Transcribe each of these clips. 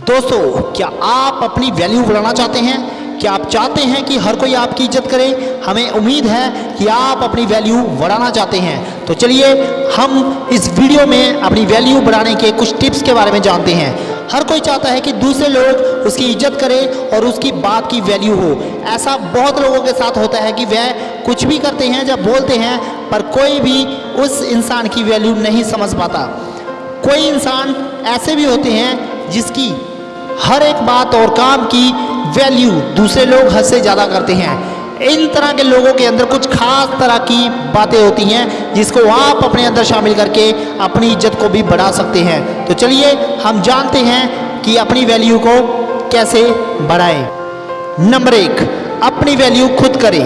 दोस्तों, क्या आप अपनी वैल्यू बढ़ाना चाहते हैं? क्या आप चाहते हैं कि हर कोई आपकी इज़्ज़त करे? हमें उम्मीद है कि आप अपनी वैल्यू बढ़ाना चाहते हैं। तो चलिए, हम इस वीडियो में अपनी वैल्यू बढ़ाने के कुछ टिप्स के बारे में जानते हैं। हर कोई चाहता है कि दूसरे लोग उसकी इज़्ज़त करें और उसकी बात की वैल्यू हो। ऐसा बहुत लोगों के साथ होता है कि वह कुछ भी करते हैं जब बोलते हैं, पर कोई भी उस इंसान की वैल्यू नहीं समझ पाता। कोई इंसान ऐसे भी होते हैं जिसकी हर एक बात और काम की वैल्यू दूसरे लोग हद से ज़्यादा करते हैं। इन तरह के लोगों के अंदर कुछ खास तरह की बातें होती हैं, जिसको आप अपने अंदर शामिल करके अपनी इज़्ज़त को भी बढ़ा सकते हैं। तो चलिए, हम जानते हैं कि अपनी वैल्यू को कैसे बढ़ाएँ। नंबर एक, अपनी वैल्यू खुद करें।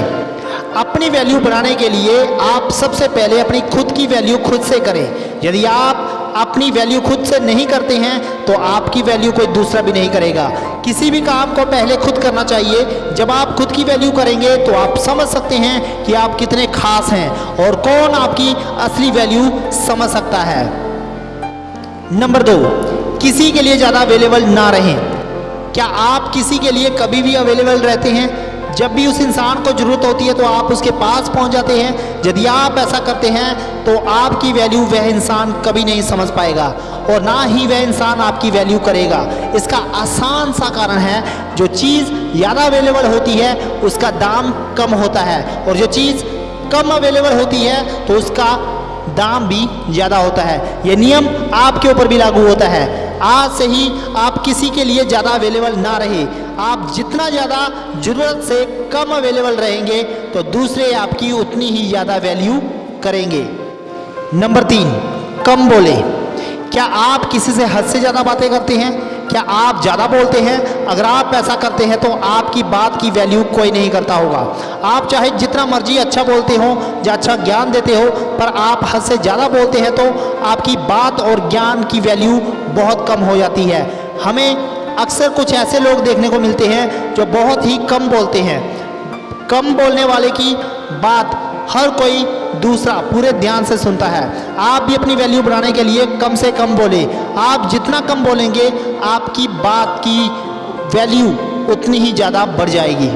अपनी वैल्यू बढ़ाने के लिए आप सबसे पहले अपनी खुद की वैल्यू खुद से करें। यदि आप अपनी वैल्यू खुद से नहीं करते हैं तो आपकी वैल्यू कोई दूसरा भी नहीं करेगा। किसी भी काम को पहले खुद करना चाहिए। जब आप खुद की वैल्यू करेंगे तो आप समझ सकते हैं कि आप कितने खास हैं और कौन आपकी असली वैल्यू समझ सकता है। नंबर दो, किसी के लिए ज़्यादा अवेलेबल ना रहें। क्या आप किसी के लिए कभी भी अवेलेबल रहते हैं? जब भी उस इंसान को ज़रूरत होती है तो आप उसके पास पहुँच जाते हैं। यदि आप ऐसा करते हैं तो आपकी वैल्यू वह इंसान कभी नहीं समझ पाएगा और ना ही वह इंसान आपकी वैल्यू करेगा। इसका आसान सा कारण है, जो चीज़ ज़्यादा अवेलेबल होती है, उसका दाम कम होता है और जो चीज़ कम अवेलेबल होती है तो उसका दाम भी ज़्यादा होता है। ये नियम आपके ऊपर भी लागू होता है। आज से ही आप किसी के लिए ज़्यादा अवेलेबल ना रहे। आप जितना ज़्यादा ज़रूरत से कम अवेलेबल रहेंगे तो दूसरे आपकी उतनी ही ज़्यादा वैल्यू करेंगे। नंबर तीन, कम बोले। क्या आप किसी से हद से ज़्यादा बातें करते हैं? क्या आप ज़्यादा बोलते हैं? अगर आप ऐसा करते हैं तो आपकी बात की वैल्यू कोई नहीं करता होगा। आप चाहे जितना मर्ज़ी अच्छा बोलते हो या अच्छा ज्ञान देते हो, पर आप हद से ज़्यादा बोलते हैं तो आपकी बात और ज्ञान की वैल्यू बहुत कम हो जाती है। हमें अक्सर कुछ ऐसे लोग देखने को मिलते हैं जो बहुत ही कम बोलते हैं। कम बोलने वाले की बात हर कोई दूसरा पूरे ध्यान से सुनता है। आप भी अपनी वैल्यू बढ़ाने के लिए कम से कम बोले। आप जितना कम बोलेंगे, आपकी बात की वैल्यू उतनी ही ज़्यादा बढ़ जाएगी।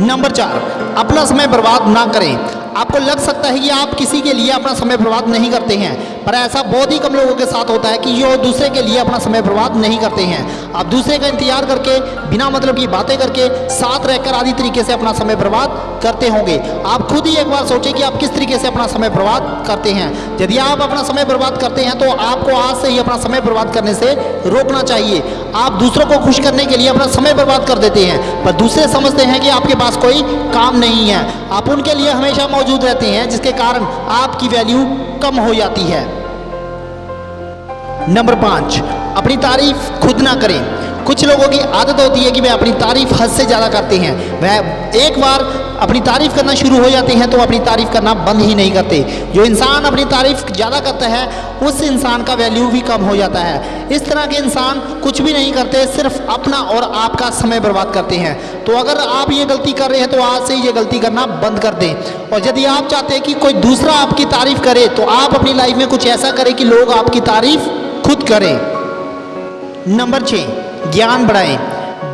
नंबर चार, अपना समय बर्बाद ना करें। आपको लग सकता है कि आप किसी के लिए अपना समय बर्बाद नहीं करते हैं, पर ऐसा बहुत ही कम लोगों के साथ होता है कि जो दूसरे के लिए अपना समय बर्बाद नहीं करते हैं। आप दूसरे का इंतज़ार करके, बिना मतलब की बातें करके, साथ रहकर आदि तरीके से अपना समय बर्बाद करते होंगे। आप खुद ही एक बार सोचें कि आप किस तरीके से अपना समय बर्बाद करते हैं। यदि आप अपना समय बर्बाद करते हैं तो आपको आज से ही अपना समय बर्बाद करने से रोकना चाहिए। आप दूसरों को खुश करने के लिए अपना समय बर्बाद कर देते हैं, पर दूसरे समझते हैं कि आपके पास कोई काम नहीं है। आप उनके लिए हमेशा मौजूद रहते हैं, जिसके कारण आपकी वैल्यू कम हो जाती है। नंबर पाँच, अपनी तारीफ़ खुद ना करें। कुछ लोगों की आदत होती है कि वह अपनी तारीफ़ हद से ज़्यादा करते हैं। वह एक बार अपनी तारीफ़ करना शुरू हो जाते हैं तो अपनी तारीफ़ करना बंद ही नहीं करते। जो इंसान अपनी तारीफ़ ज़्यादा करता है, उस इंसान का वैल्यू भी कम हो जाता है। इस तरह के इंसान कुछ भी नहीं करते, सिर्फ़ अपना और आपका समय बर्बाद करते हैं। तो अगर आप ये गलती कर रहे हैं तो आज से ये गलती करना बंद कर दें। और यदि आप चाहते हैं कि कोई दूसरा आपकी तारीफ़ करे तो आप अपनी लाइफ में कुछ ऐसा करें कि लोग आपकी तारीफ़ खुद करें। नंबर छः ज्ञान बढ़ाएँ।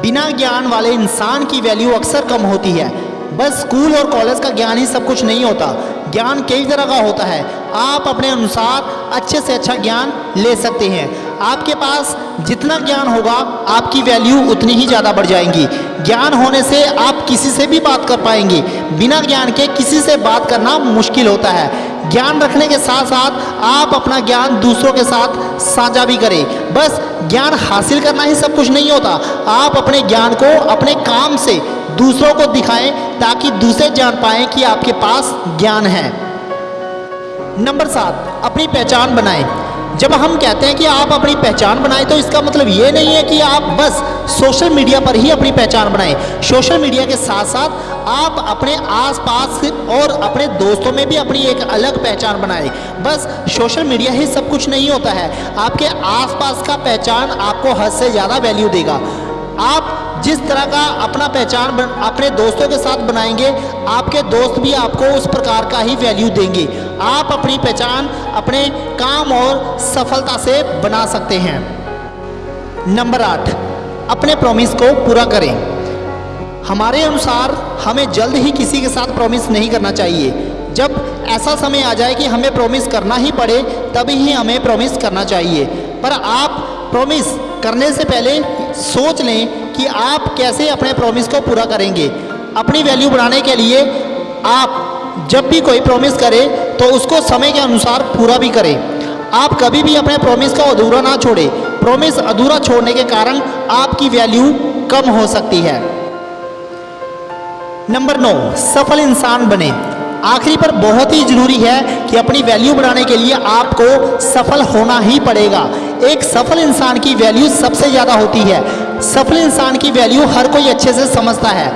बिना ज्ञान वाले इंसान की वैल्यू अक्सर कम होती है। बस स्कूल और कॉलेज का ज्ञान ही सब कुछ नहीं होता। ज्ञान कई तरह का होता है। आप अपने अनुसार अच्छे से अच्छा ज्ञान ले सकते हैं। आपके पास जितना ज्ञान होगा, आपकी वैल्यू उतनी ही ज़्यादा बढ़ जाएँगी। ज्ञान होने से आप किसी से भी बात कर पाएँगे। बिना ज्ञान के किसी से बात करना मुश्किल होता है। ज्ञान रखने के साथ साथ आप अपना ज्ञान दूसरों के साथ साझा भी करें। बस ज्ञान हासिल करना ही सब कुछ नहीं होता। आप अपने ज्ञान को अपने काम से दूसरों को दिखाएँ ताकि दूसरे जान पाएँ कि आपके पास ज्ञान है। नंबर सात, अपनी पहचान बनाएँ। जब हम कहते हैं कि आप अपनी पहचान बनाएँ तो इसका मतलब ये नहीं है कि आप बस सोशल मीडिया पर ही अपनी पहचान बनाएँ। सोशल मीडिया के साथ साथ आप अपने आसपास और अपने दोस्तों में भी अपनी एक अलग पहचान बनाएँ। बस सोशल मीडिया ही सब कुछ नहीं होता है। आपके आसपास का पहचान आपको हद से ज़्यादा वैल्यू देगा। आप जिस तरह का अपना पहचान अपने दोस्तों के साथ बनाएँगे, आपके दोस्त भी आपको उस प्रकार का ही वैल्यू देंगे। आप अपनी पहचान, अपने काम और सफलता से बना सकते हैं। नंबर आठ, अपने प्रॉमिस को पूरा करें। हमारे अनुसार हमें जल्द ही किसी के साथ प्रॉमिस नहीं करना चाहिए। जब ऐसा समय आ जाए कि हमें प्रॉमिस करना ही पड़े, तभी ही हमें प्रॉमिस करना चाहिए। पर आप प्रॉमिस करने से पहले सोच लें कि आप कैसे अपने प्रॉमिस को पूरा करेंगे। अपनी वैल्यू बढ़ाने के लिए आप जब भी कोई प्रॉमिस करें तो उसको समय के अनुसार पूरा भी करें। आप कभी भी अपने प्रॉमिस को अधूरा ना छोड़ें। प्रॉमिस अधूरा छोड़ने के कारण आपकी वैल्यू कम हो सकती है। नंबर नौ, सफल इंसान बने। आखिरी पर बहुत ही ज़रूरी है कि अपनी वैल्यू बढ़ाने के लिए आपको सफल होना ही पड़ेगा। एक सफल इंसान की वैल्यू सबसे ज़्यादा होती है। सफल इंसान की वैल्यू हर कोई अच्छे से समझता है।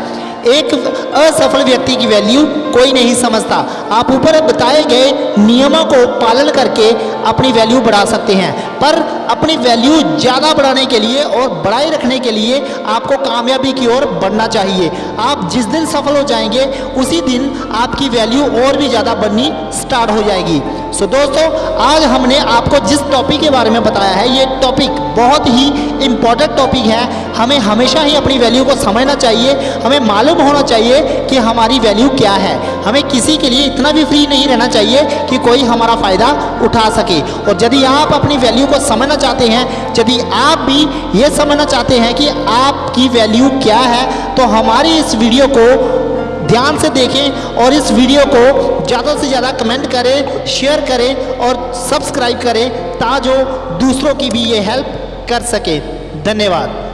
एक असफल व्यक्ति की वैल्यू कोई नहीं समझता। आप ऊपर बताए गए नियमों को पालन करके अपनी वैल्यू बढ़ा सकते हैं। पर अपनी वैल्यू ज़्यादा बढ़ाने के लिए और बढ़ाए रखने के लिए आपको कामयाबी की ओर बढ़ना चाहिए। आप जिस दिन सफल हो जाएँगे उसी दिन आपकी वैल्यू और भी ज़्यादा बढ़नी स्टार्ट हो जाएगी। सो so, दोस्तों आज हमने आपको जिस टॉपिक के बारे में बताया है ये टॉपिक बहुत ही इंपॉर्टेंट टॉपिक है। हमें हमेशा ही अपनी वैल्यू को समझना चाहिए। हमें मालूम होना चाहिए कि हमारी वैल्यू क्या है। हमें किसी के लिए इतना भी फ्री नहीं रहना चाहिए कि कोई हमारा फ़ायदा उठा सके। और यदि आप अपनी वैल्यू को समझना चाहते हैं, यदि आप भी ये समझना चाहते हैं कि आपकी वैल्यू क्या है तो हमारी इस वीडियो को ध्यान से देखें और इस वीडियो को ज़्यादा से ज़्यादा कमेंट करें शेयर करें और सब्सक्राइब करें, ताजो दूसरों की भी ये हेल्प कर सके। धन्यवाद।